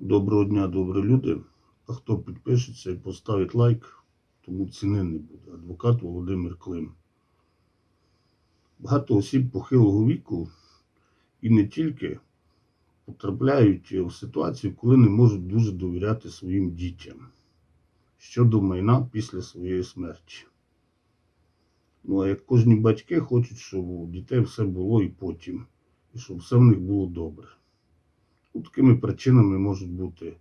Доброго дня, добрі люди. А хто підпишеться і поставить лайк, тому ціни не буде. Адвокат Володимир Клим. Багато осіб похилого віку і не тільки потрапляють в ситуацію, коли не можуть дуже довіряти своїм дітям щодо майна після своєї смерті. Ну, а як кожні батьки хочуть, щоб у дітей все було і потім, і щоб все в них було добре. Такими причинами можуть бути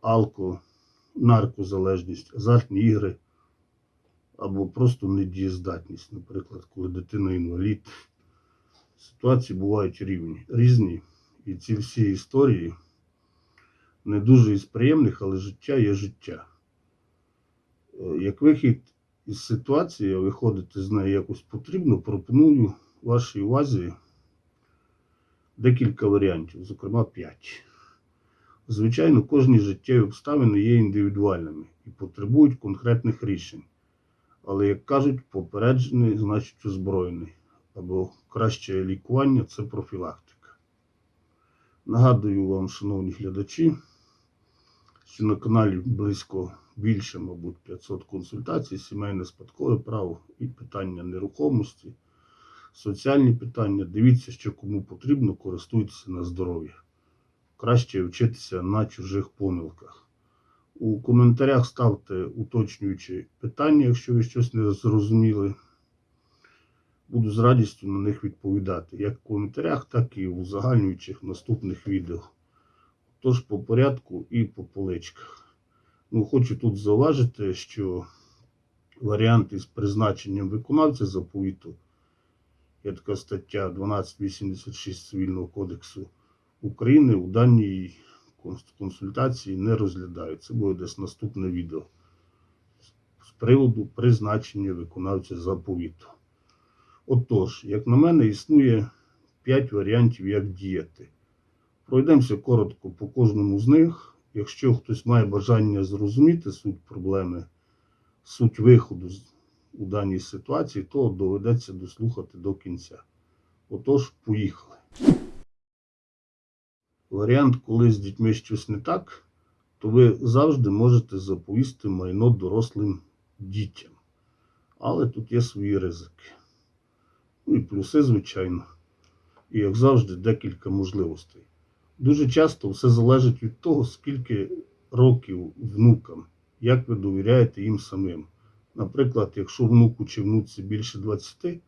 алко, наркозалежність, азартні ігри або просто недієздатність, наприклад, коли дитина інвалід. Ситуації бувають рівні, різні. І ці всі історії не дуже із приємних, але життя є життя. Е, Як вихід із ситуації, виходити з неї якось потрібно, пропоную вашій увазі декілька варіантів, зокрема 5. Звичайно, кожні життєві обставини є індивідуальними і потребують конкретних рішень. Але, як кажуть, попереджений значить озброєний. Або краще лікування це профілактика. Нагадую вам, шановні глядачі, що на каналі близько більше, мабуть, 500 консультацій, сімейне спадкове право і питання нерухомості, соціальні питання. Дивіться, що кому потрібно, користуйтеся на здоров'я. Краще вчитися на чужих помилках. У коментарях ставте уточнюючі питання, якщо ви щось не зрозуміли. Буду з радістю на них відповідати, як в коментарях, так і в узагальнюючих наступних відео. Тож по порядку і по поличках. Ну, хочу тут зауважити, що варіант із призначенням виконавця заповіту є така стаття 1286 Цивільного кодексу України у даній консультації не розглядають. Це буде десь наступне відео з приводу призначення виконавця заповіту. Отож, як на мене, існує 5 варіантів, як діяти. Пройдемося коротко по кожному з них. Якщо хтось має бажання зрозуміти суть проблеми, суть виходу з- у даній ситуації, то доведеться дослухати до кінця. Отож, поїхали. Варіант, коли з дітьми щось не так, то ви завжди можете заповісти майно дорослим дітям. Але тут є свої ризики. Ну і плюси, звичайно. І, як завжди, декілька можливостей. Дуже часто все залежить від того, скільки років внукам, як ви довіряєте їм самим. Наприклад, якщо внуку чи внуці більше 20,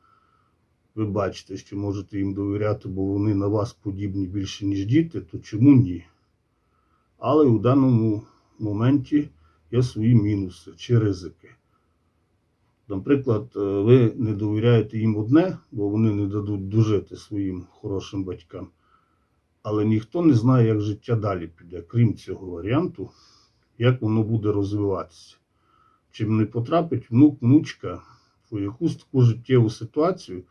ви бачите, що можете їм довіряти, бо вони на вас подібні більше, ніж діти, то чому ні? Але у даному моменті є свої мінуси чи ризики. Наприклад, е, ви не довіряєте їм одне, бо вони не дадуть дожити своїм хорошим батькам. Але ніхто не знає, як життя далі піде, крім цього варіанту, як воно буде розвиватися. Чим не потрапить внук, внучка в якусь таку життєву ситуацію,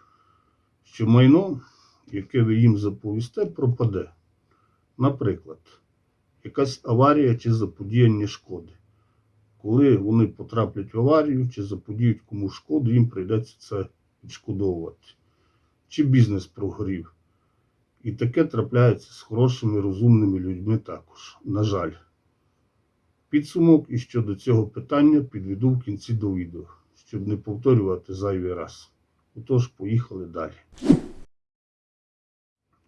що майно, яке ви їм заповісте, пропаде. Наприклад, якась аварія чи заподіяння шкоди. Коли вони потраплять в аварію чи заподіють комусь шкоду, їм прийдеться це відшкодовувати. Чи бізнес прогорів. І таке трапляється з хорошими, розумними людьми також. На жаль. Підсумок і щодо цього питання підведу в кінці до відео, щоб не повторювати зайвий раз. Отож, поїхали далі.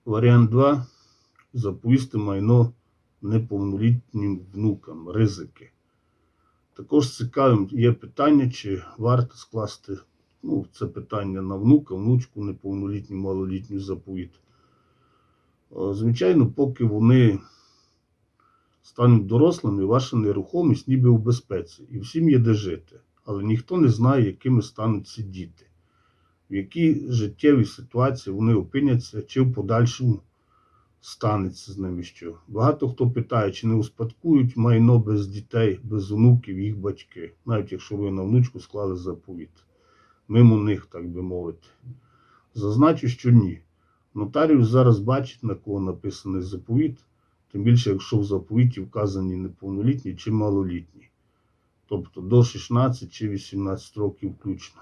Варіант 2. Заповісти майно неповнолітнім внукам. Ризики. Також цікавим є питання, чи варто скласти ну, це питання на внука, внучку, неповнолітню, малолітню заповіт. Е, Звичайно, поки вони стануть дорослими, ваша нерухомість ніби у безпеці, і всім є де жити. Але ніхто не знає, якими стануть ці діти, в якій життєвій ситуації вони опиняться, чи в подальшому станеться з ними що. Багато хто питає, чи не успадкують майно без дітей, без онуків їх батьки, навіть якщо ви на внучку склали заповіт. Мимо них, так би мовити. Зазначу, що ні. Нотаріус зараз бачить, на кого написаний заповіт, тим більше, якщо в заповіті вказані неповнолітні чи малолітні. Тобто до 16 чи 18 років включно.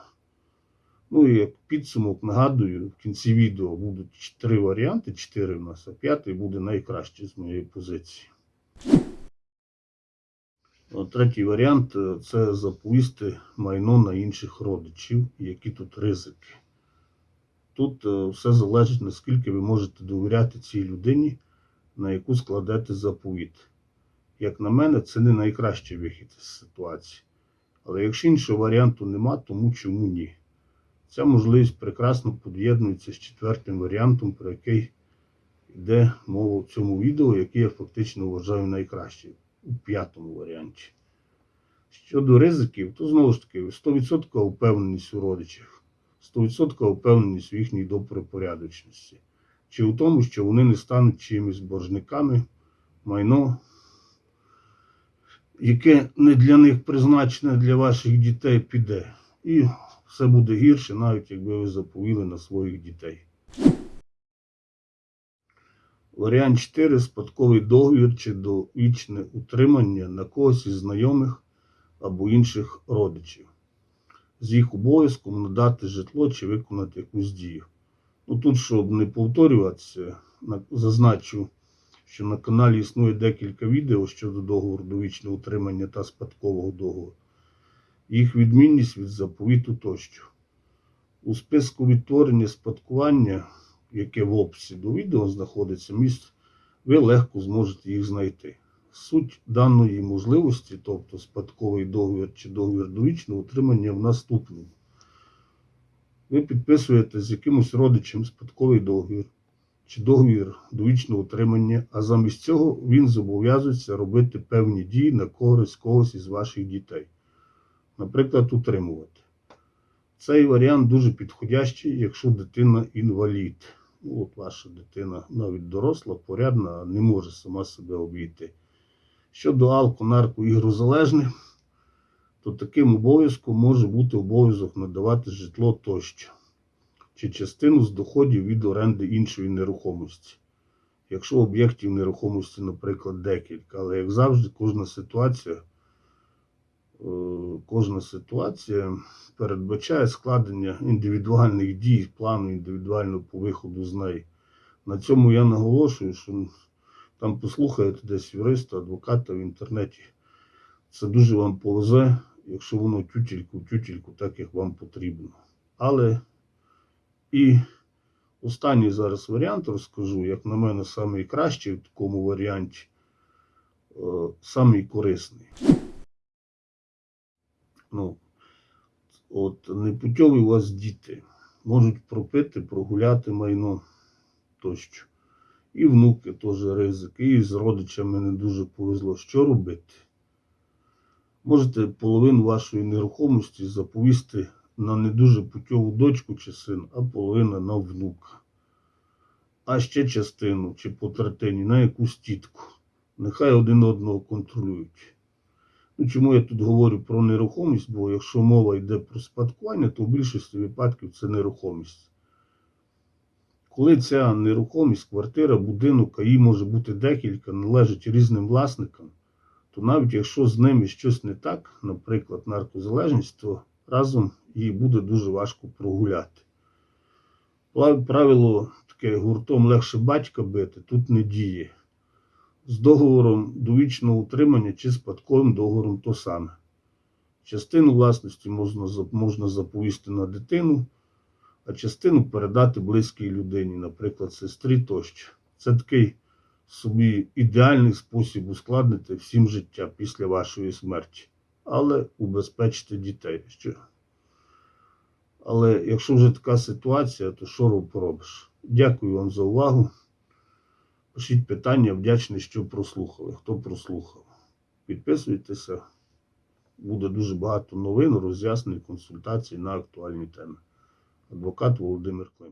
Ну і як підсумок нагадую, в кінці відео будуть три варіанти, чотири в нас, а п'ятий буде найкращий з моєї позиції. Третій варіант е, це заповісти майно на інших родичів, які тут ризики. Тут е, все залежить, наскільки ви можете довіряти цій людині, на яку складете заповіт. Як на мене, це не найкращий вихід з ситуації. Але якщо іншого варіанту нема, тому чому ні? Ця можливість прекрасно під'єднується з четвертим варіантом, про який йде мова в цьому відео, який я фактично вважаю найкращим у п'ятому варіанті. Щодо ризиків, то знову ж таки 100% впевненість у родичах, 100% впевненість в їхній добропорядочності. Чи у тому, що вони не стануть чимось боржниками, майно, яке не для них призначене для ваших дітей, піде. І все буде гірше, навіть якби ви заповіли на своїх дітей. Варіант 4. Спадковий договір чи довічне утримання на когось із знайомих або інших родичів. З їх обов'язком надати житло чи виконати якусь дію. Ну тут, щоб не повторюватися, зазначу, що на каналі існує декілька відео щодо договору довічного утримання та спадкового договору. Їх відмінність від заповіту тощо. У списку відтворення спадкування, яке в описі до відео знаходиться місць, ви легко зможете їх знайти. Суть даної можливості, тобто спадковий договір чи договір довічного утримання в наступному. Ви підписуєте з якимось родичем спадковий договір чи договір довічного утримання, а замість цього він зобов'язується робити певні дії на користь когось із ваших дітей. Наприклад, утримувати. Цей варіант дуже підходящий, якщо дитина інвалід. Ну, от ваша дитина навіть доросла, порядна, не може сама себе обійти. Щодо алко, нарко, ігрозалежних, то таким обов'язком може бути обов'язок надавати житло тощо, чи частину з доходів від оренди іншої нерухомості. Якщо об'єктів нерухомості, наприклад, декілька, але як завжди, кожна ситуація, е, кожна ситуація передбачає складення індивідуальних дій, плану індивідуального по виходу з неї. На цьому я наголошую, що там послухаєте десь юриста, адвоката в інтернеті. Це дуже вам повезе, якщо воно тютельку в тютельку, так як вам потрібно. Але і останній зараз варіант розкажу, як на мене, найкращий в такому варіанті, е, самий корисний. Ну, от непутьові у вас діти можуть пропити, прогуляти майно тощо. І внуки теж ризик, і з родичами не дуже повезло. Що робити? Можете половину вашої нерухомості заповісти на не дуже путьову дочку чи син, а половина на внука. А ще частину чи по третині на якусь тітку. Нехай один одного контролюють. Ну, чому я тут говорю про нерухомість? Бо якщо мова йде про спадкування, то в більшості випадків це нерухомість. Коли ця нерухомість, квартира, будинок, а її може бути декілька, належить різним власникам, то навіть якщо з ними щось не так, наприклад, наркозалежність, то разом її буде дуже важко прогуляти. Правило таке гуртом легше батька бити, тут не діє. З договором довічного утримання чи спадковим договором то саме. Частину власності можна, можна заповісти на дитину, а частину передати близькій людині, наприклад, сестрі тощо. Це такий собі ідеальний спосіб ускладнити всім життя після вашої смерті, але убезпечити дітей. Що? Але якщо вже така ситуація, то що роб- поробиш? Дякую вам за увагу. Пишіть питання, вдячний, що прослухали. Хто прослухав. Підписуйтеся. Буде дуже багато новин, роз'яснень, консультацій на актуальні теми. Адвокат Володимир Клим.